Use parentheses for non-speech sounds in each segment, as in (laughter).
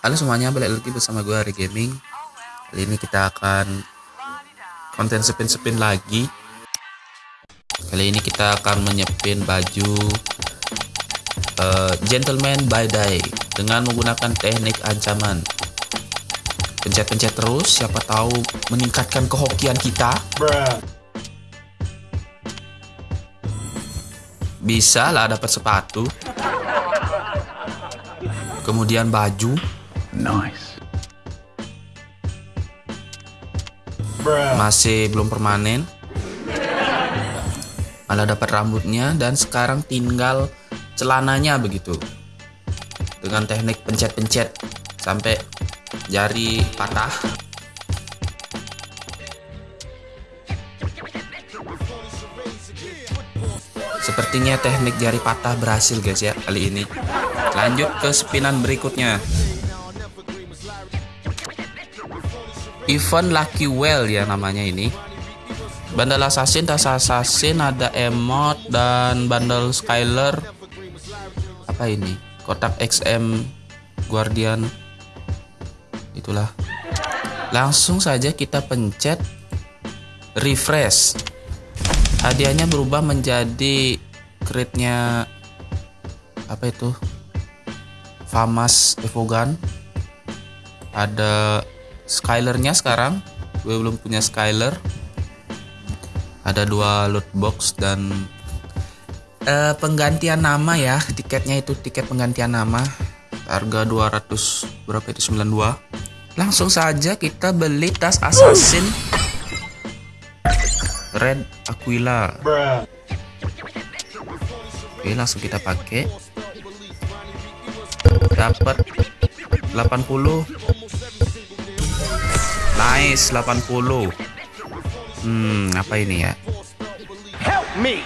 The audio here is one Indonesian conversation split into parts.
Halo semuanya, balik lagi bersama gue Hari Gaming. Kali ini kita akan konten spin-spin lagi. Kali ini kita akan menyepin baju uh, Gentleman by Day dengan menggunakan teknik ancaman. Pencet-pencet terus, siapa tahu meningkatkan kehokian kita. Bisa lah dapat sepatu. Kemudian baju. Nice. Masih belum permanen. Malah dapat rambutnya dan sekarang tinggal celananya begitu. Dengan teknik pencet-pencet sampai jari patah. Sepertinya teknik jari patah berhasil guys ya kali ini. Lanjut ke spinan berikutnya. Event Lucky Well ya namanya ini. Bundle Assassin, tas Assassin, ada emote dan bundle Skyler. Apa ini? Kotak XM Guardian. Itulah. Langsung saja kita pencet refresh. Hadiahnya berubah menjadi crit-nya apa itu? Famas Evogan. Ada Skylernya sekarang. Gue belum punya Skyler. Ada dua loot box dan uh, penggantian nama ya. Tiketnya itu tiket penggantian nama. Harga 200 berapa itu 92. Langsung saja kita beli tas assassin Red Aquila. Oke, langsung kita pakai. Dapat 80. Nice 80. Hmm, apa ini ya? Help me.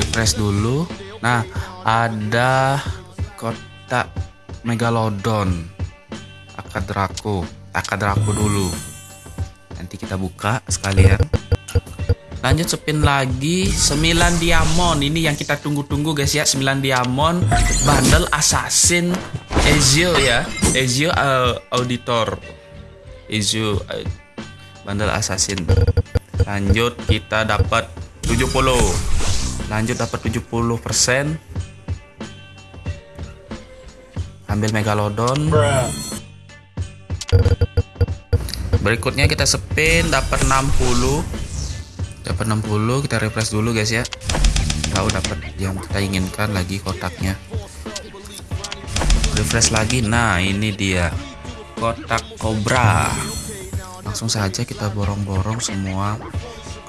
Refresh dulu. Nah, ada kotak Megalodon. Akadrako. Akadrako dulu. Nanti kita buka sekalian. Lanjut spin lagi 9 diamond. Ini yang kita tunggu-tunggu guys ya, 9 diamond bundle assassin Ezio ya. Ezio uh, auditor. Ezio uh, bundle assassin. Lanjut kita dapat 70. Lanjut dapat 70%. Ambil megalodon. Berikutnya kita spin dapat 60. Dapat 60, kita refresh dulu guys ya. Tahu dapat yang kita inginkan lagi kotaknya. Refresh lagi. Nah, ini dia. Kotak kobra. Langsung saja kita borong-borong semua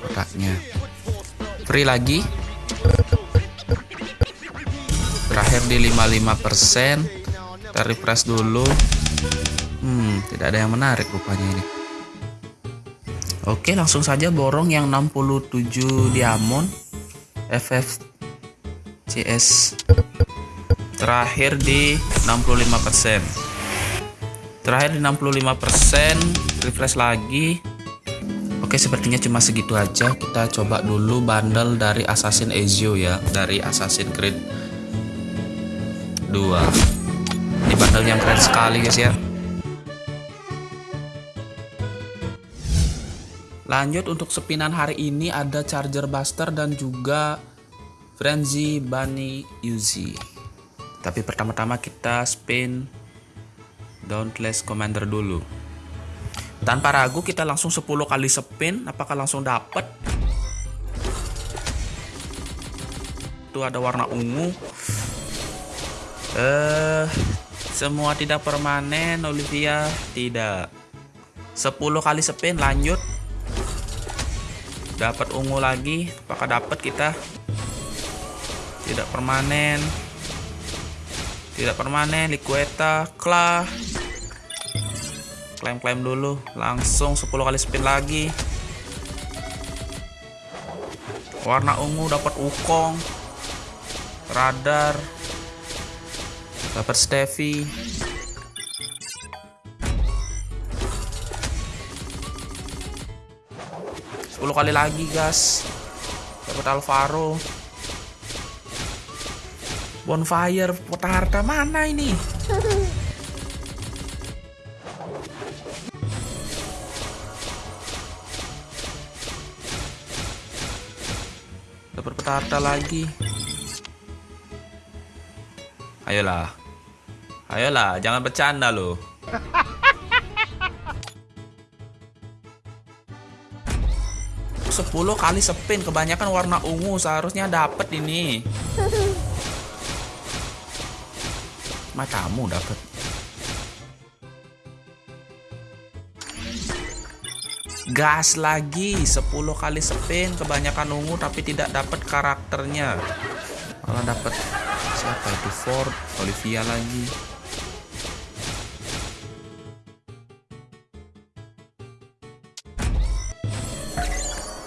kotaknya. Free lagi. Terakhir di 55%. Kita refresh dulu. Hmm, tidak ada yang menarik rupanya ini. Oke, langsung saja borong yang 67 diamond FF CS terakhir di 65%. Terakhir di 65%, refresh lagi. Oke, sepertinya cuma segitu aja. Kita coba dulu bundle dari Assassin Ezio ya, dari Assassin Creed 2. Ini bundle yang keren sekali guys ya. Lanjut untuk sepinan hari ini ada Charger Buster dan juga Frenzy Bunny Uzi. Tapi pertama-tama kita spin Dauntless Commander dulu. Tanpa ragu kita langsung 10 kali spin, apakah langsung dapat? Itu ada warna ungu. Eh, semua tidak permanen, Olivia tidak. 10 kali spin lanjut dapat ungu lagi apakah dapat kita tidak permanen tidak permanen liqueta klah. Klaim-klaim dulu langsung 10 kali spin lagi. Warna ungu dapat ukong radar. Dapat Steffi 10 kali lagi gas. Dapat Alvaro Bonfire harta mana ini? Dapat harta lagi. Ayolah. Ayolah, jangan bercanda loh. Sepuluh kali spin kebanyakan warna ungu seharusnya dapat ini. Matamu dapat. Gas lagi 10 kali spin kebanyakan ungu tapi tidak dapat karakternya. Malah dapat siapa itu Ford, Olivia lagi.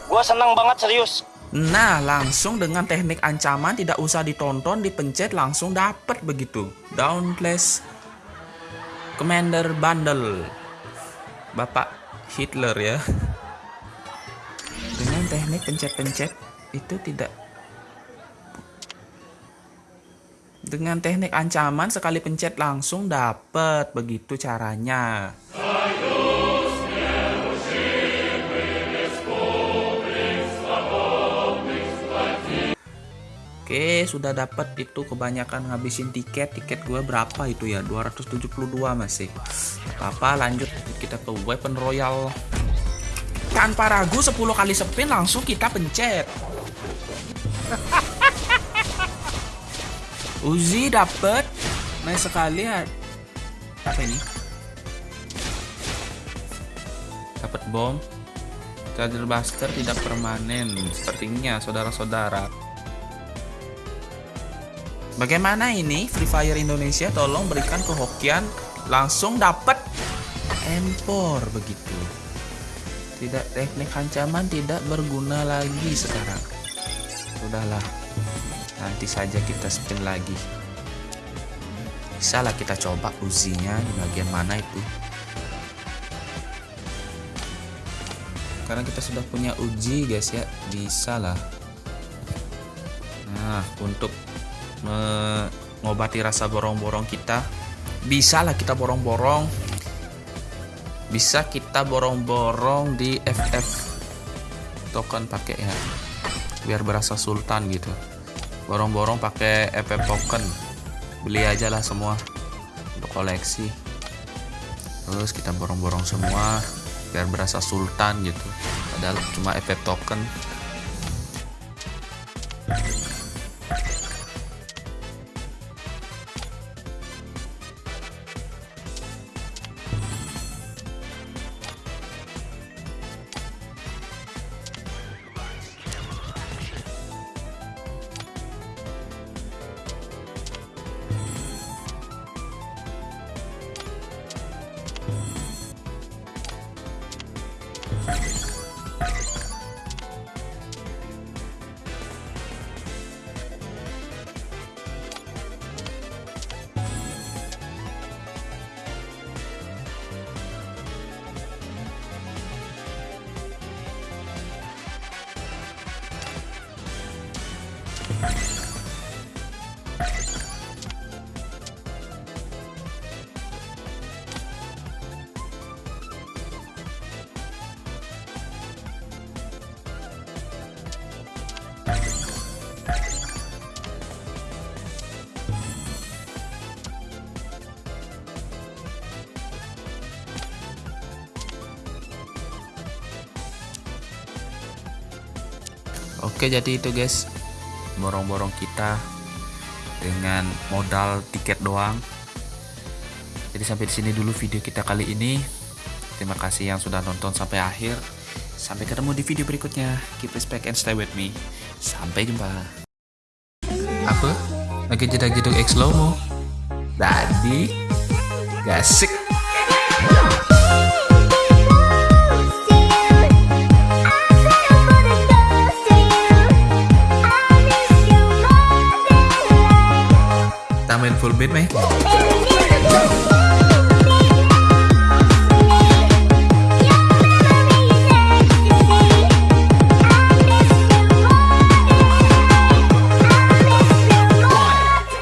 Gua senang banget serius. Nah, langsung dengan teknik ancaman tidak usah ditonton, dipencet langsung dapat begitu. Downplace Commander Bundle. Bapak Hitler ya. Dengan teknik pencet-pencet itu tidak Dengan teknik ancaman sekali pencet langsung dapat begitu caranya. Oke, sudah dapat itu kebanyakan ngabisin tiket. Tiket gue berapa itu ya? 272 masih. Apa-apa, lanjut kita ke weapon royal. Tanpa ragu 10 kali spin langsung kita pencet. (laughs) Uzi dapat. Nice sekali ya. Apa ini? Dapat bom. Charger Buster tidak permanen. Sepertinya saudara-saudara. Bagaimana ini Free Fire Indonesia tolong berikan kehokian langsung dapat empor begitu. Tidak teknik ancaman tidak berguna lagi sekarang. Sudahlah. Nanti saja kita spin lagi. Bisa lah kita coba uzinya di bagian mana itu. Karena kita sudah punya uji guys ya, bisa lah. Nah, untuk mengobati rasa borong-borong kita. Bisa lah kita borong-borong. Bisa kita borong-borong di FF token pakai ya biar berasa sultan gitu. Borong-borong pakai FF token. Beli aja lah semua untuk koleksi. Terus kita borong-borong semua biar berasa sultan gitu. Padahal cuma FF token Oke jadi itu guys borong-borong kita dengan modal tiket doang. Jadi sampai di sini dulu video kita kali ini. Terima kasih yang sudah nonton sampai akhir. Sampai ketemu di video berikutnya. Keep respect and stay with me. Sampai jumpa. Apa? Lagi jedak-jeduk X Lomo? Tadi gasik. biết mấy.